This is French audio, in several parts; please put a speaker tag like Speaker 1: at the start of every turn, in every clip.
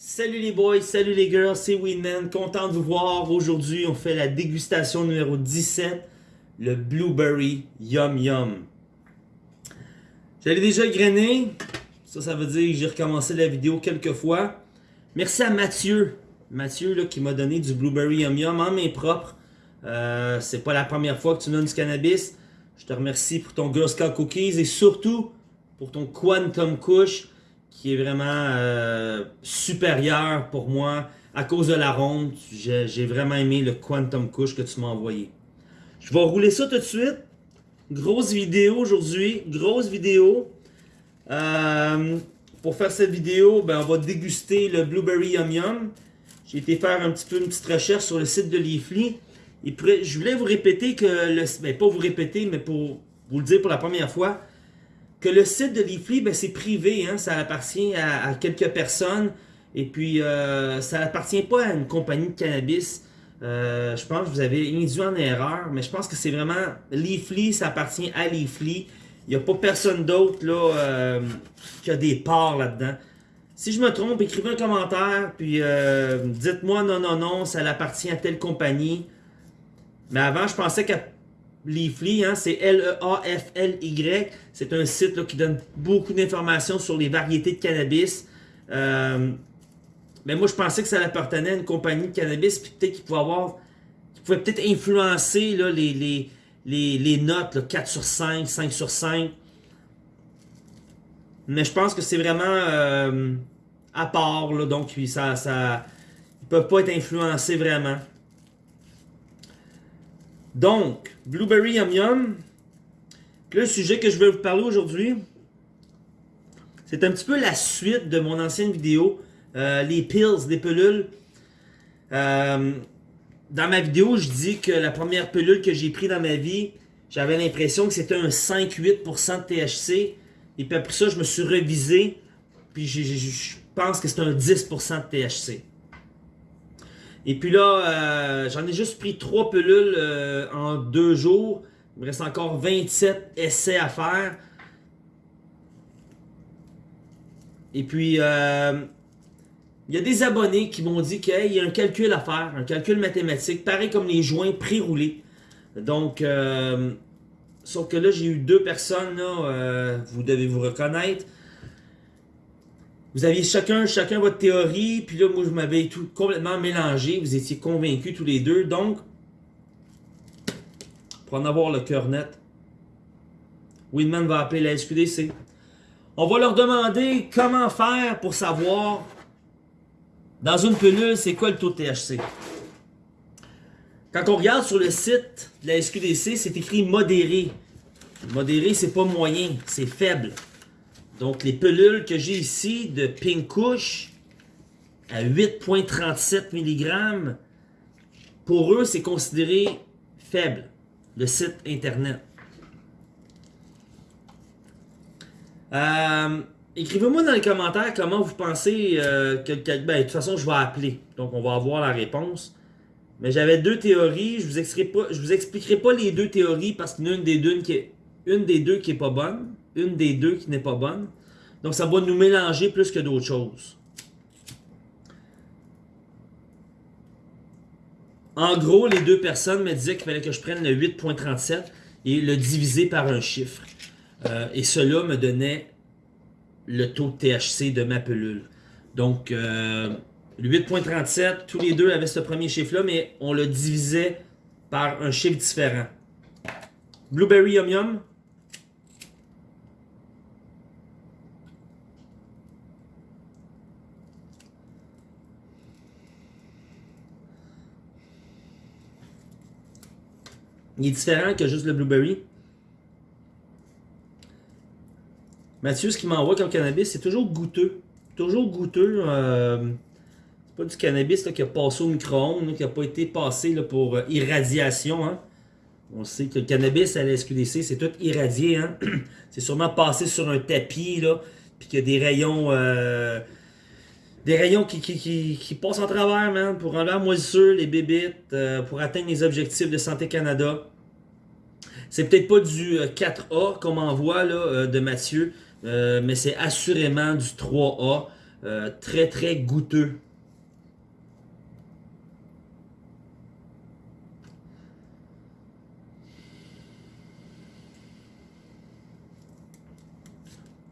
Speaker 1: Salut les boys, salut les girls, c'est Winman, content de vous voir. Aujourd'hui, on fait la dégustation numéro 17, le Blueberry Yum Yum. J'allais déjà grainer, ça, ça veut dire que j'ai recommencé la vidéo quelques fois. Merci à Mathieu, Mathieu là, qui m'a donné du Blueberry Yum Yum en main propre. Euh, c'est pas la première fois que tu donnes du cannabis. Je te remercie pour ton Girl Scout Cookies et surtout pour ton Quantum Kush qui est vraiment euh, supérieur pour moi à cause de la ronde. J'ai vraiment aimé le Quantum Kush que tu m'as envoyé. Je vais rouler ça tout de suite. Grosse vidéo aujourd'hui, grosse vidéo. Euh, pour faire cette vidéo, ben, on va déguster le Blueberry Yum Yum. J'ai été faire un petit peu une petite recherche sur le site de Leafly. Et je voulais vous répéter que, le, ben, pas vous répéter, mais pour vous le dire pour la première fois, que le site de Leafly, ben, c'est privé, hein, ça appartient à, quelques personnes. Et puis, euh, ça appartient pas à une compagnie de cannabis. Euh, je pense que vous avez induit en erreur, mais je pense que c'est vraiment Leafly, ça appartient à Leafly. Il n'y a pas personne d'autre euh, qui a des parts là-dedans. Si je me trompe, écrivez un commentaire, puis dites-moi non, non, non, ça appartient à telle compagnie. Mais avant, je pensais qu'à Leafly, hein, c'est L-E-A-F-L-Y. C'est un site qui donne beaucoup d'informations sur les variétés de cannabis. Euh, mais moi, je pensais que ça appartenait à une compagnie de cannabis, puis peut-être qu'il pouvait avoir, qu'il pouvait peut-être influencer les, notes, 4 sur 5, 5 sur 5. Mais je pense que c'est vraiment euh, à part, donc ça, ça, ils ne peuvent pas être influencés vraiment. Donc, Blueberry Yum Yum. le sujet que je vais vous parler aujourd'hui, c'est un petit peu la suite de mon ancienne vidéo, euh, les pills, les pilules. Euh, dans ma vidéo, je dis que la première pilule que j'ai prise dans ma vie, j'avais l'impression que c'était un 5-8% de THC. Et puis après ça, je me suis revisé, puis je pense que c'est un 10% de THC. Et puis là, euh, j'en ai juste pris 3 pilules euh, en 2 jours. Il me reste encore 27 essais à faire. Et puis, euh, il y a des abonnés qui m'ont dit qu'il y a un calcul à faire, un calcul mathématique, pareil comme les joints pré-roulés. Donc, sauf que là, j'ai eu deux personnes, vous devez vous reconnaître, vous aviez chacun, chacun votre théorie, puis là, moi, je m'avais tout complètement mélangé. Vous étiez convaincus tous les deux. Donc, pour en avoir le cœur net, Winman va appeler la SQDC. On va leur demander comment faire pour savoir dans une pilule, c'est quoi le taux de THC. Quand on regarde sur le site de la SQDC, c'est écrit modéré. Modéré, c'est pas moyen, c'est faible. Donc, les pelules que j'ai ici de Pink Kush à 8,37 mg, pour eux, c'est considéré faible, le site internet. Euh, écrivez-moi dans les commentaires comment vous pensez euh, que, ben, de toute façon, je vais appeler. Donc, on va avoir la réponse. Mais j'avais deux théories. Je vous vous expliquerai pas les deux théories parce qu'il des deux qui des deux qui est pas bonne une des deux qui n'est pas bonne. Donc ça va nous mélanger plus que d'autres choses. En gros, les deux personnes me disaient qu'il fallait que je prenne le 8.37 et le diviser par un chiffre. Euh, et cela me donnait le taux de THC de ma pelule. Donc, euh, le 8.37, tous les deux avaient ce premier chiffre-là, mais on le divisait par un chiffre différent. Blueberry Yum Yum, Il est différent que juste le blueberry. Mathieu, ce qu'il m'envoie comme cannabis, c'est toujours goûteux. Toujours goûteux. Euh, c'est pas du cannabis qui a passé au micro-ondes, qui n'a pas été passé pour euh, irradiation. Hein. On sait que le cannabis à la SQDC, c'est tout irradié. Hein. c'est sûrement passé sur un tapis, là, puis qu'il y a des rayons... Euh, des rayons qui, qui, passent en travers, man, pour enlever la moisissure, les bébites, euh, pour atteindre les objectifs de Santé Canada. C'est peut-être pas du 4A qu'on m'envoie là, euh, de Mathieu, euh, mais c'est assurément du 3A. euh, très très goûteux.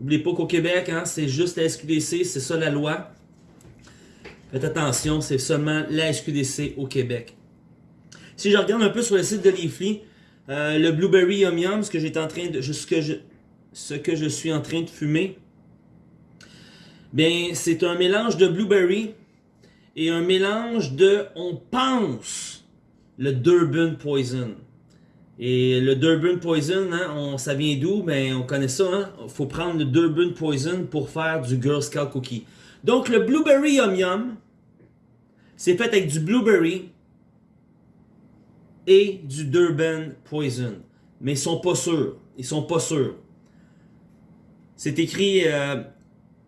Speaker 1: N'oubliez pas qu'au Québec, hein, c'est juste la SQDC, c'est ça la loi. Faites attention, c'est seulement la SQDC au Québec. Si je regarde un peu sur le site de Leafly, euh, le Blueberry Yum Yum, ce que, en je, suis en train de fumer, bien, c'est un mélange de Blueberry et un mélange de, on pense, le Durban Poison. Et le Durban Poison, hein, ça vient d'où? Ben, on connaît ça. Hein? Faut prendre le Durban Poison pour faire du Girl Scout Cookie. Donc, le Blueberry Yum Yum, c'est fait avec du Blueberry et du Durban Poison. Mais ils sont pas sûrs. Ils sont pas sûrs. C'est écrit, euh,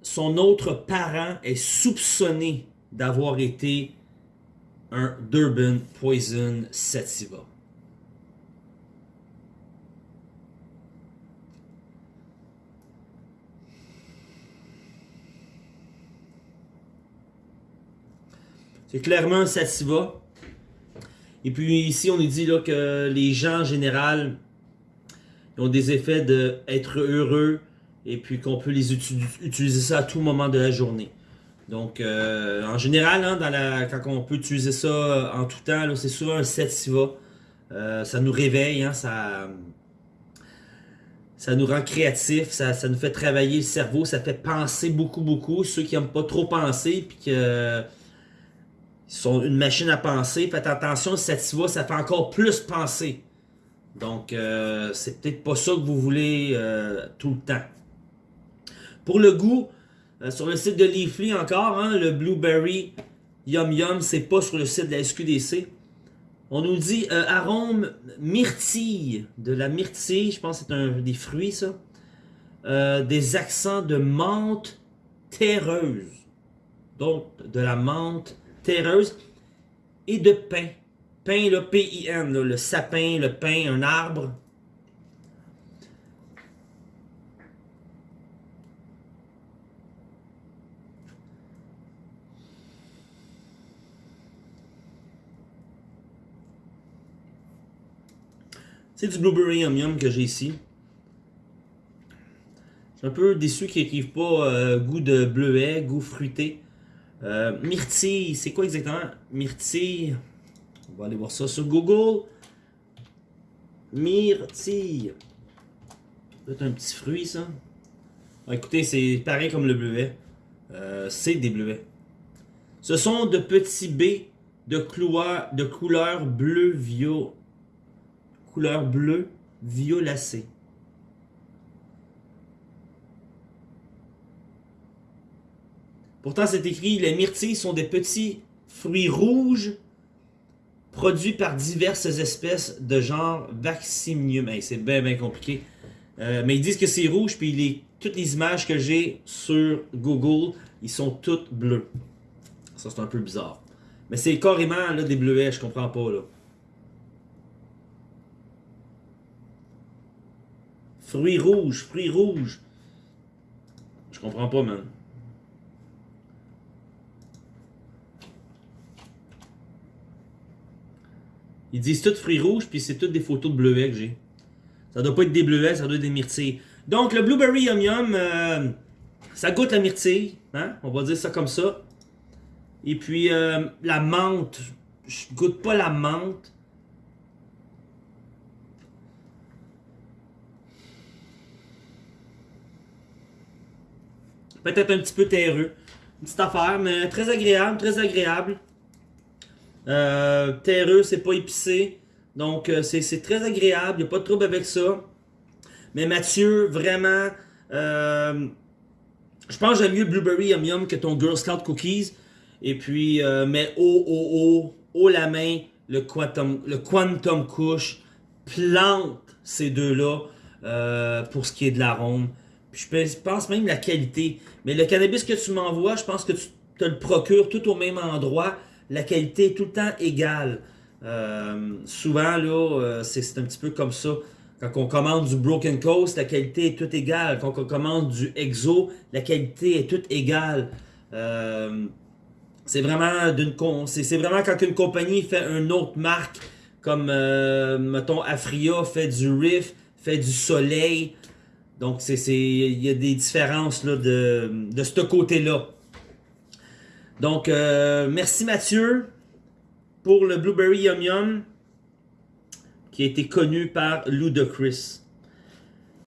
Speaker 1: son autre parent est soupçonné d'avoir été un Durban Poison Sativa. C'est clairement un sativa. Et puis ici, on nous dit là, que les gens en général ont des effets d'être heureux et puis qu'on peut les utiliser ça à tout moment de la journée. Donc, euh, en général, hein, quand on peut utiliser ça euh, en tout temps, c'est souvent un sativa. Euh, ça nous réveille, hein, ça, ça nous rend créatifs, ça, ça, nous fait travailler le cerveau, ça fait penser beaucoup, beaucoup. Ceux qui n'aiment pas trop penser, puis que sont une machine à penser. Faites attention, Sativa, ça fait encore plus penser. Donc, euh, c'est peut-être pas ça que vous voulez euh, tout le temps. Pour le goût, euh, sur le site de Leafly encore, hein, le Blueberry Yum Yum, c'est pas sur le site de la SQDC. On nous dit arôme myrtille, de la myrtille, je pense que c'est un des fruits ça. des accents de menthe terreuse. Donc, de la menthe terreuse et de pain. Pain, le P-I-N, le sapin, le pain, un arbre. C'est du Blueberry Yum Yum que j'ai ici. Je suis un peu déçu qu'ils n'écrivent pas euh, goût de bleuet, goût fruité. Euh, myrtille, c'est quoi exactement? Myrtille. On va aller voir ça sur Google. Myrtille. C'est un petit fruit, ça. écoutez, c'est pareil comme le bleuet. Euh, c'est des bleuets. Ce sont de petits baies de, couleur, de couleur bleu vio, couleur bleu violacée. Pourtant, c'est écrit, les myrtilles sont des petits fruits rouges produits par diverses espèces de genre Vaccinium. c'est bien, bien compliqué. Euh, mais ils disent que c'est rouge, puis toutes les images que j'ai sur Google, ils sont toutes bleues. Ça, c'est un peu bizarre. Mais c'est carrément là, des bleuets, je comprends pas. là. Fruits rouges, fruits rouges. Je comprends pas, man. Ils disent tout fruits rouges, puis c'est toutes des photos de bleuets que j'ai. Ça doit pas être des bleuets, ça doit être des myrtilles. Donc, le Blueberry Yum Yum, euh, ça goûte la myrtille. Hein? On va dire ça comme ça. Et puis, euh, la menthe. Je goûte pas la menthe. Peut-être un petit peu terreux. Une petite affaire, mais très agréable, très agréable. Euh, terreux, c'est pas épicé. Donc, euh, c'est très agréable. Il n'y a pas de trouble avec ça. Mais Mathieu, vraiment, euh, je pense que j'aime mieux Blueberry Yum Yum que ton Girl Scout Cookies. Et puis, mais oh, oh, oh, la main, le Quantum, le plante ces deux-là pour ce qui est de l'arôme. Je pense même la qualité. Mais le cannabis que tu m'envoies, je pense que tu te le procures tout au même endroit la qualité est tout le temps égale. Euh, souvent, là, euh, c'est un petit peu comme ça. Quand on commande du Broken Coast, la qualité est toute égale. Quand on commande du Exo, la qualité est toute égale. Euh, c'est vraiment vraiment quand une compagnie fait une autre marque comme mettons Afria fait du Riff, fait du Soleil. Donc il y a des différences là, de, de ce côté-là. Donc euh, merci Mathieu pour le Blueberry Yum Yum qui a été connu par Ludacris.